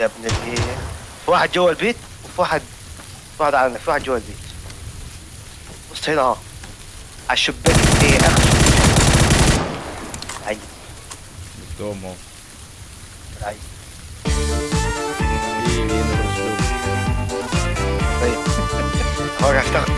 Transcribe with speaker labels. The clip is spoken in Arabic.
Speaker 1: يا ابن الايه في واحد جوا البيت وفي واحد في واحد على في واحد جوا البيت. بص هنا اهو. على الشباك إيه اخر عيب.
Speaker 2: قدام اهو.
Speaker 1: عيب.
Speaker 2: إيه إيه
Speaker 1: طيب. هو تاخد